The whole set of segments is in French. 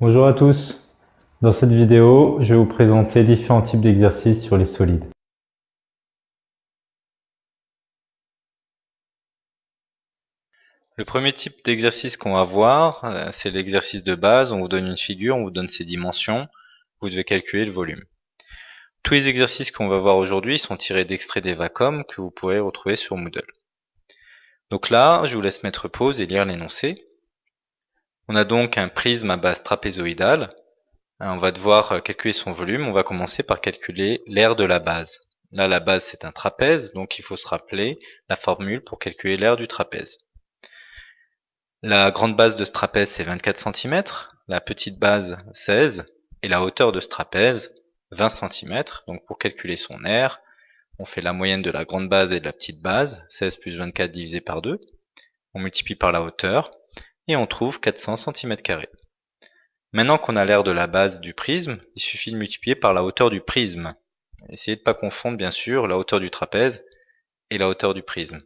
Bonjour à tous. Dans cette vidéo, je vais vous présenter différents types d'exercices sur les solides. Le premier type d'exercice qu'on va voir, euh, c'est l'exercice de base. On vous donne une figure, on vous donne ses dimensions. Vous devez calculer le volume. Tous les exercices qu'on va voir aujourd'hui sont tirés d'extraits des Vacom que vous pourrez retrouver sur Moodle. Donc là, je vous laisse mettre pause et lire l'énoncé. On a donc un prisme à base trapézoïdale. Euh, on va devoir euh, calculer son volume. On va commencer par calculer l'aire de la base. Là, la base, c'est un trapèze, donc il faut se rappeler la formule pour calculer l'aire du trapèze. La grande base de ce trapèze, c'est 24 cm, la petite base, 16, et la hauteur de ce trapèze, 20 cm. Donc pour calculer son aire, on fait la moyenne de la grande base et de la petite base, 16 plus 24 divisé par 2. On multiplie par la hauteur, et on trouve 400 cm. Maintenant qu'on a l'aire de la base du prisme, il suffit de multiplier par la hauteur du prisme. Essayez de ne pas confondre bien sûr la hauteur du trapèze et la hauteur du prisme.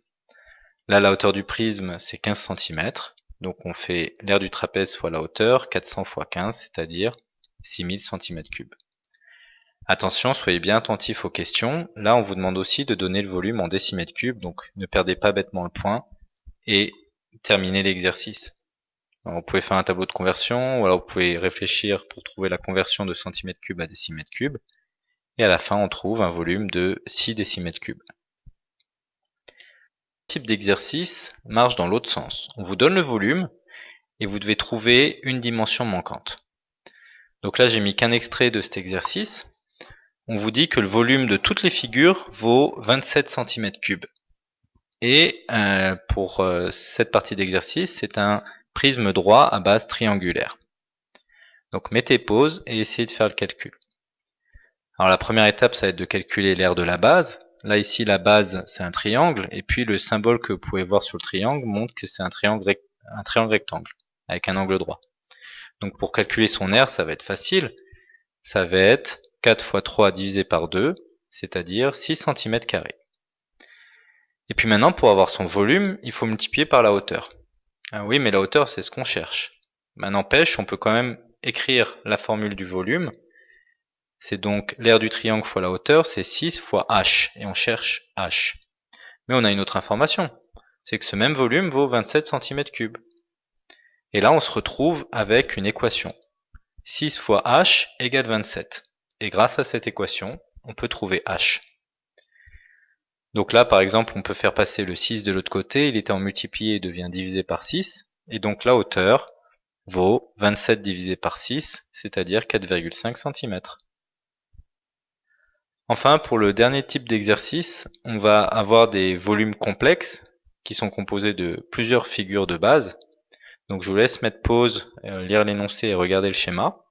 Là, la hauteur du prisme, c'est 15 cm. Donc on fait l'aire du trapèze fois la hauteur, 400 fois 15, c'est-à-dire 6000 cm3. Attention, soyez bien attentifs aux questions. Là, on vous demande aussi de donner le volume en décimètres cubes, donc ne perdez pas bêtement le point et terminez l'exercice. Vous pouvez faire un tableau de conversion, ou alors vous pouvez réfléchir pour trouver la conversion de centimètres cubes à décimètres cubes. Et à la fin, on trouve un volume de 6 décimètres cubes. Ce type d'exercice marche dans l'autre sens. On vous donne le volume et vous devez trouver une dimension manquante. Donc là, j'ai mis qu'un extrait de cet exercice. On vous dit que le volume de toutes les figures vaut 27 cm3. Et euh, pour euh, cette partie d'exercice, c'est un prisme droit à base triangulaire. Donc mettez pause et essayez de faire le calcul. Alors la première étape, ça va être de calculer l'aire de la base. Là ici, la base, c'est un triangle, et puis le symbole que vous pouvez voir sur le triangle montre que c'est un triangle, un rectangle, avec un angle droit. Donc pour calculer son aire, ça va être facile. Ça va être 4 fois 3 divisé par 2, c'est-à-dire 6 cm Et puis maintenant, pour avoir son volume, il faut multiplier par la hauteur. Ah oui, mais la hauteur, c'est ce qu'on cherche. Mais n'empêche, on peut quand même écrire la formule du volume. C'est donc l'aire du triangle fois la hauteur, c'est 6 fois h, et on cherche h. Mais on a une autre information, c'est que ce même volume vaut 27 cm3. Et là, on se retrouve avec une équation. 6 fois h égale 27. Et grâce à cette équation, on peut trouver h. Donc là, par exemple, on peut faire passer le 6 de l'autre côté. Il était en multiplié et devient divisé par 6. Et donc la hauteur vaut 27 divisé par 6, c'est-à-dire 4,5 cm. Enfin, pour le dernier type d'exercice, on va avoir des volumes complexes qui sont composés de plusieurs figures de base. Donc je vous laisse mettre pause, euh, lire l'énoncé et regarder le schéma.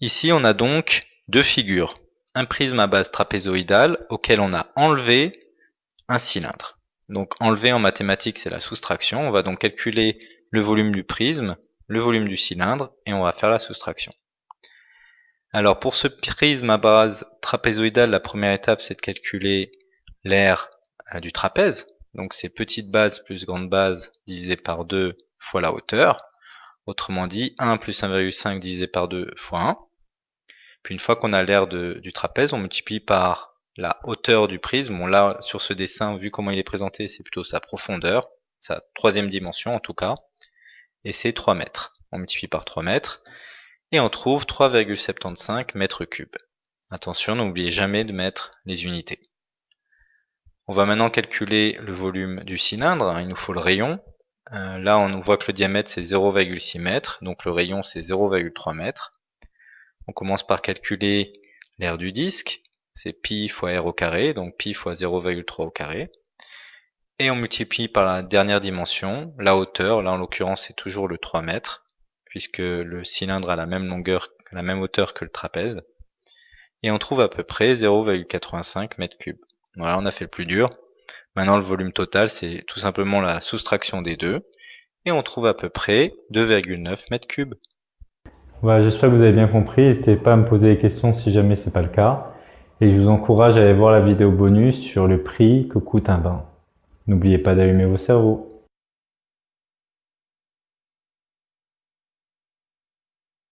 Ici, on a donc deux figures. Un prisme à base trapézoïdale auquel on a enlevé un cylindre. Donc enlever en mathématiques, c'est la soustraction. On va donc calculer le volume du prisme, le volume du cylindre, et on va faire la soustraction. Alors pour ce prisme à base trapézoïdale, la première étape, c'est de calculer l'aire euh, du trapèze. Donc c'est petite base plus grande base divisé par 2 fois la hauteur. Autrement dit, 1 plus 1,5 divisé par 2 fois 1. Une fois qu'on a l'aire du trapèze, on multiplie par la hauteur du prisme. Bon là, sur ce dessin, vu comment il est présenté, c'est plutôt sa profondeur, sa troisième dimension en tout cas, et c'est 3 mètres. On multiplie par 3 mètres, et on trouve 3,75 mètres cubes. Attention, n'oubliez jamais de mettre les unités. On va maintenant calculer le volume du cylindre, il nous faut le rayon. Euh, là, on voit que le diamètre c'est 0,6 mètres, donc le rayon c'est 0,3 mètres. On commence par calculer l'aire du disque, c'est pi fois r au carré, donc pi fois 0,3 au carré. Et on multiplie par la dernière dimension, la hauteur, là en l'occurrence c'est toujours le 3 mètres, puisque le cylindre a la même longueur, la même hauteur que le trapèze. Et on trouve à peu près 0,85 mètres cubes. Voilà, on a fait le plus dur. Maintenant le volume total c'est tout simplement la soustraction des deux. Et on trouve à peu près 2,9 mètres cubes. Voilà, j'espère que vous avez bien compris. N'hésitez pas à me poser des questions si jamais ce n'est pas le cas. Et je vous encourage à aller voir la vidéo bonus sur le prix que coûte un bain. N'oubliez pas d'allumer vos cerveaux.